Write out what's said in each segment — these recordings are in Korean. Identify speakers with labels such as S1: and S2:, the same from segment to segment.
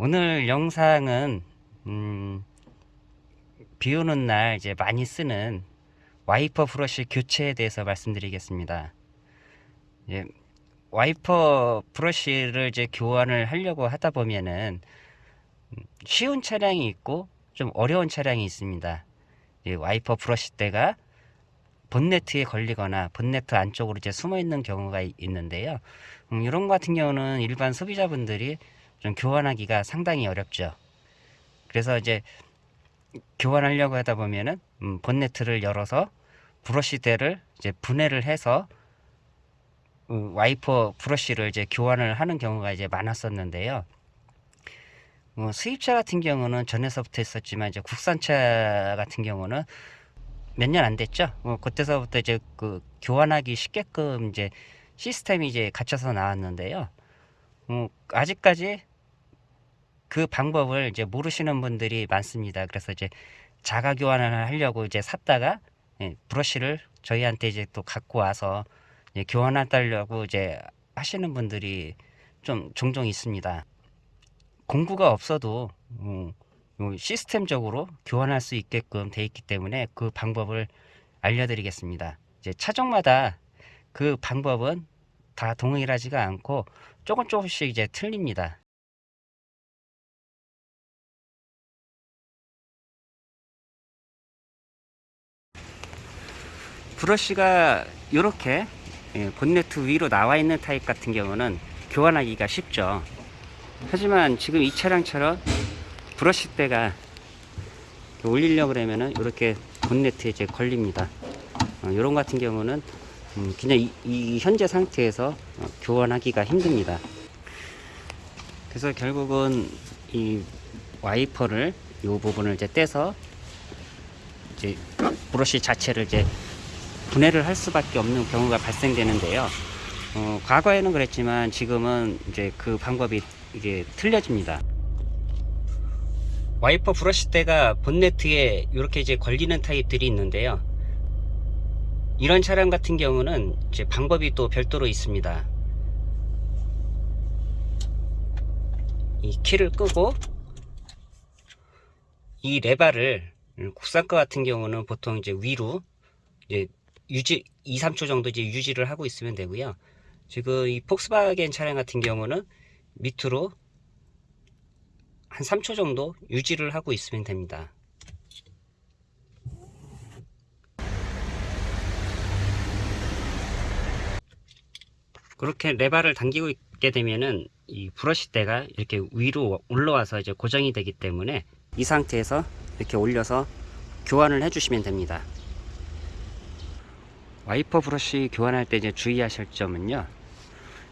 S1: 오늘 영상은 음, 비 오는 날 이제 많이 쓰는 와이퍼 브러쉬 교체에 대해서 말씀드리겠습니다. 예, 와이퍼 브러쉬를 이제 교환을 하려고 하다 보면은 음, 쉬운 차량이 있고 좀 어려운 차량이 있습니다. 예, 와이퍼 브러쉬 대가 본네트에 걸리거나 본네트 안쪽으로 이제 숨어 있는 경우가 이- 있는데요. 음, 이런 것 같은 경우는 일반 소비자분들이 좀 교환하기가 상당히 어렵죠. 그래서 이제 교환하려고 하다 보면은 음, 본네트를 열어서 브러쉬대를 이제 분해를 해서 음, 와이퍼 브러쉬를 이제 교환을 하는 경우가 이제 많았었는데요. 뭐 수입차 같은 경우는 전에서부터 있었지만 이제 국산차 같은 경우는 몇 년 안 됐죠. 뭐 그때서부터 이제 그 교환하기 쉽게끔 이제 시스템이 이제 갖춰서 나왔는데요. 뭐 아직까지 그 방법을 이제 모르시는 분들이 많습니다. 그래서 이제 자가 교환을 하려고 이제 샀다가 예, 브러쉬를 저희한테 이제 또 갖고 와서 예, 교환해달라고 이제 하시는 분들이 좀 종종 있습니다. 공구가 없어도 음, 요 시스템적으로 교환할 수 있게끔 돼 있기 때문에 그 방법을 알려드리겠습니다. 이제 차종마다 그 방법은 다 동일하지가 않고 조금 조금씩 이제 틀립니다. 브러쉬가 이렇게 예, 본네트 위로 나와 있는 타입 같은 경우는 교환하기가 쉽죠. 하지만 지금 이 차량처럼 브러쉬 대가 올리려고 그러면은 이렇게 본네트에 이제 걸립니다. 어, 이런 같은 경우는 음, 그냥 이, 이 현재 상태에서 어, 교환하기가 힘듭니다. 그래서 결국은 이 와이퍼를 이 부분을 이제 떼서 이제 브러쉬 자체를 이제 분해를 할 수밖에 없는 경우가 발생되는데요. 어, 과거에는 그랬지만 지금은 이제 그 방법이 이게 틀려집니다. 와이퍼 브러쉬대가 본네트에 이렇게 이제 걸리는 타입들이 있는데요. 이런 차량 같은 경우는 이제 방법이 또 별도로 있습니다. 이 키를 끄고 이 레바를 음, 국산 거 같은 경우는 보통 이제 위로 이제 유지 2, 3초 정도 이제 유지를 하고 있으면 되고요. 지금 이 폭스바겐 차량 같은 경우는 밑으로 한 3초 정도 유지를 하고 있으면 됩니다. 그렇게 레바를 당기고 있게 되면은 이 브러쉬대가 이렇게 위로 올라와서 이제 고정이 되기 때문에 이 상태에서 이렇게 올려서 교환을 해주시면 됩니다. 와이퍼 브러쉬 교환할 때 이제 주의하실 점은요.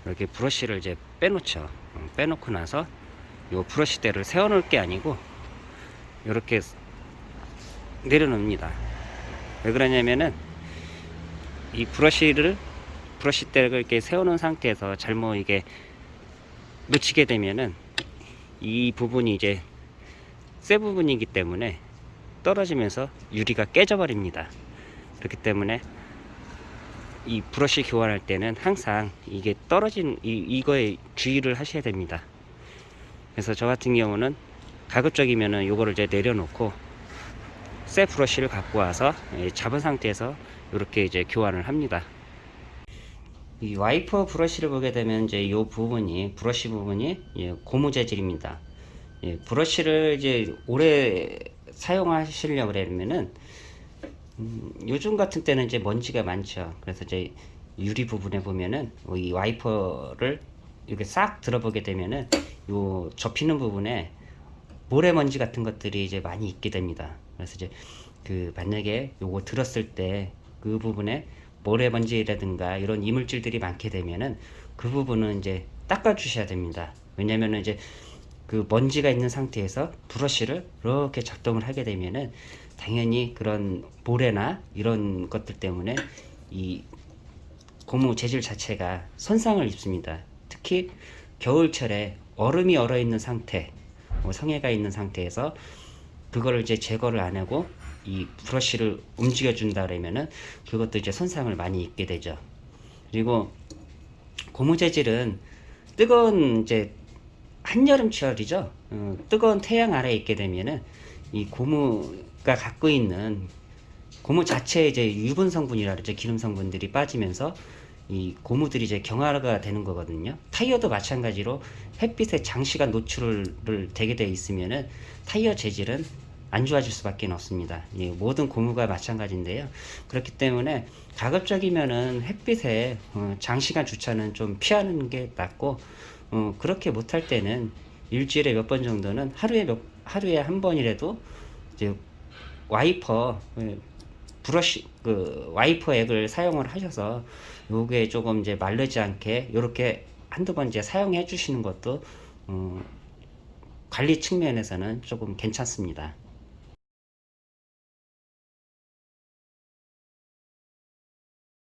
S1: 이렇게 브러쉬를 이제 빼놓죠. 어, 빼놓고 나서 요 브러쉬대를 세워 놓을 게 아니고 이렇게 내려놓습니다. 왜 그러냐면은 이 브러쉬를 브러쉬대를 이렇게 세워 놓은 상태에서 잘못 이게 놓치게 되면은 이 부분이 이제 쇠 부분이기 때문에 떨어지면서 유리가 깨져 버립니다. 그렇기 때문에 이 브러쉬 교환할 때는 항상 이게 떨어진 이, 이거에 주의를 하셔야 됩니다. 그래서 저 같은 경우는 가급적이면은 요거를 이제 내려놓고 새 브러쉬를 갖고 와서 예, 잡은 상태에서 이렇게 이제 교환을 합니다. 이 와이퍼 브러쉬를 보게 되면 이제 이 부분이 브러쉬 부분이 예, 고무 재질입니다. 예, 브러쉬를 이제 오래 사용하시려고 그러면은 음, 요즘 같은 때는 이제 먼지가 많죠. 그래서 이제 유리 부분에 보면은 이 와이퍼를 이렇게 싹 들어보게 되면은 요 접히는 부분에 모래먼지 같은 것들이 이제 많이 있게 됩니다. 그래서 이제 그 만약에 요거 들었을 때 그 부분에 모래먼지라든가 이런 이물질들이 많게 되면은 그 부분은 이제 닦아 주셔야 됩니다. 왜냐면은 이제 그 먼지가 있는 상태에서 브러쉬를 이렇게 작동을 하게 되면은 당연히 그런 모래나 이런 것들 때문에 이 고무 재질 자체가 손상을 입습니다. 특히 겨울철에 얼음이 얼어 있는 상태, 뭐 성해가 있는 상태에서 그거를 이제 제거를 안 하고 이 브러쉬를 움직여 준다 그러면은 그것도 이제 손상을 많이 입게 되죠. 그리고 고무 재질은 뜨거운 이제 한여름철이죠. 어, 뜨거운 태양 아래에 있게 되면은 이 고무가 갖고 있는 고무 자체에 이제 유분 성분이라 그러죠 기름 성분들이 빠지면서 이 고무들이 이제 경화가 되는 거거든요. 타이어도 마찬가지로 햇빛에 장시간 노출을 되게 돼 있으면은 타이어 재질은 안 좋아질 수밖에 없습니다. 예, 모든 고무가 마찬가지인데요. 그렇기 때문에 가급적이면은 햇빛에 어, 장시간 주차는 좀 피하는 게 낫고 어, 그렇게 못할 때는 일주일에 몇 번 정도는 하루에 몇 하루에 한 번이라도 이제 와이퍼 예, 브러쉬 그 와이퍼 액을 사용을 하셔서 요게 조금 이제 마르지 않게 요렇게 한두 번 이제 사용해 주시는 것도 어, 관리 측면에서는 조금 괜찮습니다.